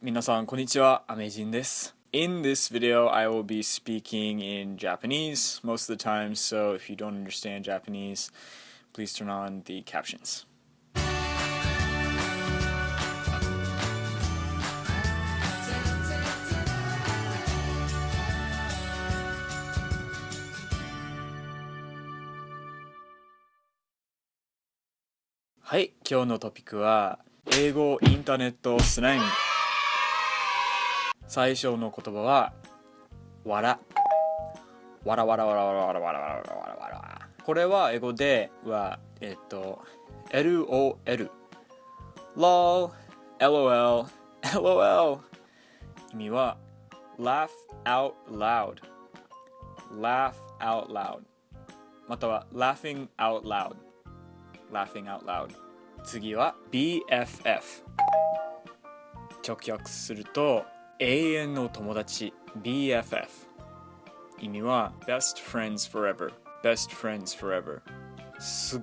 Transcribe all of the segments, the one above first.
皆さんこんにちは、アメジンです。In this video, I will be speaking in Japanese most of the time, so if you don't understand Japanese, please turn on the captions. はい、今日のトピックは英語インターネットスラング 最初の言葉はわらわらわらわらわらわらわらわらわらわらわらこれは英語ではえっと LOL LOL LOL LOL 意味は laugh out loud laugh out loud または laughing out loud laughing out loud 次は BFF 直訳すると永遠の友達 BFF 意味は Best Friends Forever Best Friends Forever すっ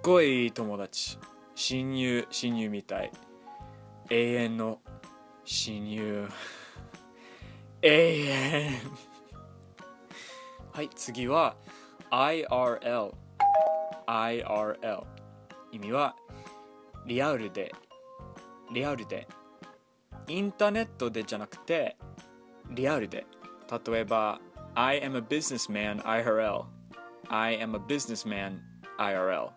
ごいいい友達親友親友みたい永遠の親友永遠はい次は IRL IRL 意味はリアルでリアルでインターネットでじゃなくてリアルで例えば I am a businessman IRL I am a businessman IRL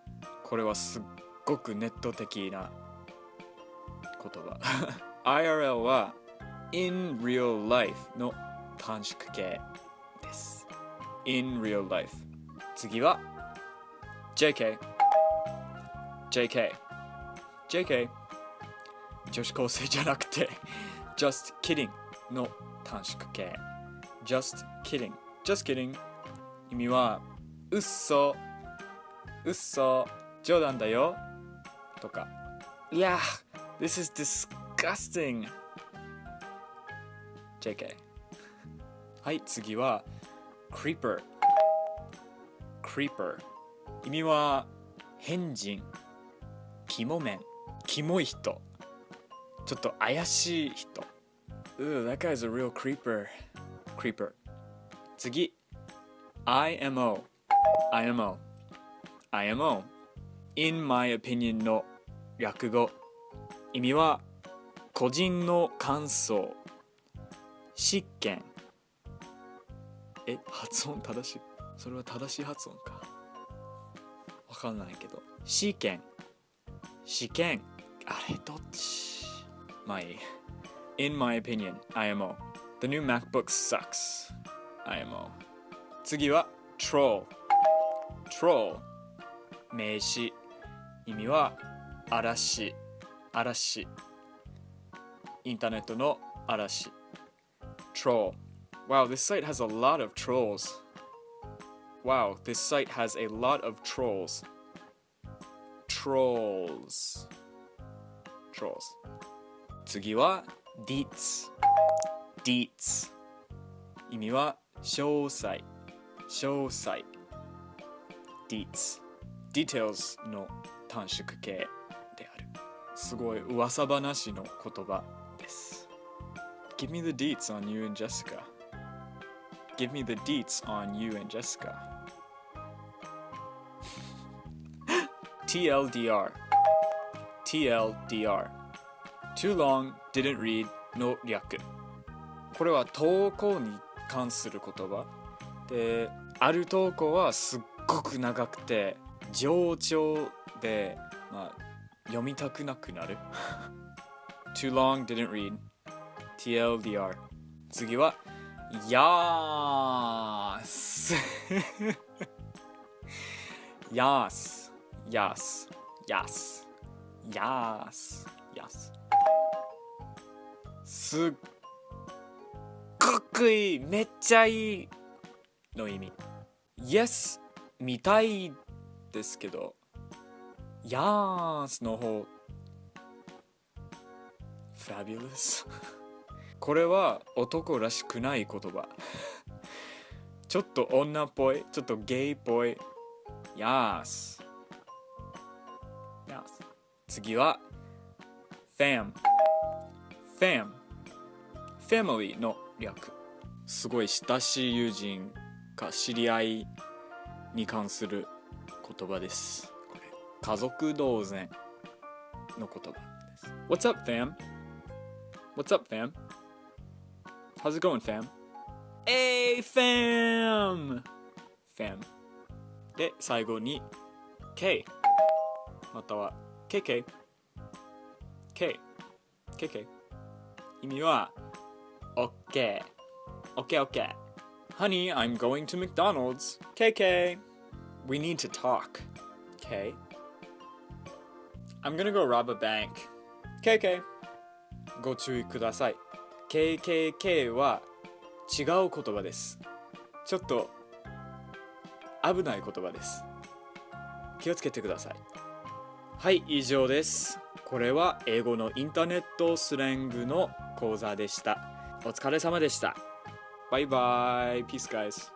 これはすっごくネット的な言葉 IRL は in real life の短縮形です in real life 次は JK JK JK 女子高生じゃなくて just kidding の短縮形 just kidding just kidding 意味はうっそうっそ冗談だよとかいや this is disgusting JK はい次は creeper creeper 意味は変人肝面キモい人ちょっと怪しい人。Ooh, that guy's a real creeper. Creeper. 次。IMO IMO IMO in my opinion の略語。意味は個人の感想。執権。え発音正しい？それは正しい発音か。わかんないけど。試験試験あれどっち？まあいい In my opinion, IMO The new MacBook sucks IMO 次は Troll Troll 名詞意味は嵐嵐インターネットの嵐 Troll Wow, this site has a lot of trolls. Wow, this site has a lot of trolls. Trolls. Trolls. 次は Deets. Deets. 意味は詳細。詳細。Deets. Details の短縮形である。すごい噂話の言葉です。Give me the deets on you and Jessica. Give me the deets on you and Jessica. TLDR TLDR Too long didn't read の略これは投稿に関する言葉である投稿はすっごく長くて冗長で、まあ、読みたくなくなる Too long didn't read TLDR 次はやーすやーす Yes. Yes. Yes. Yes. すすっごくいい。めっちゃいいの意味。Yes 見たいですけど。Yes の方。Fabulous これは男らしくない言葉。ちょっと女っぽい。ちょっとゲイっぽい。Yes 次は fam fam family の略すごい親しい友人か知り合いに関する言葉ですこれ家族同然の言葉です What's up fam? What's up fam? How's it going fam? Hey fam! fam で最後に K または KK K KK 意味は OK OK OK Honey, I'm going to McDonald's KK We need to talk K I'm gonna go rob a bank KK ご注意ください KKK は違う言葉ですちょっと危ない言葉です気をつけてくださいはい以上ですこれは英語のインターネットスラングの講座でしたお疲れ様でした。バイバイ Peace guys.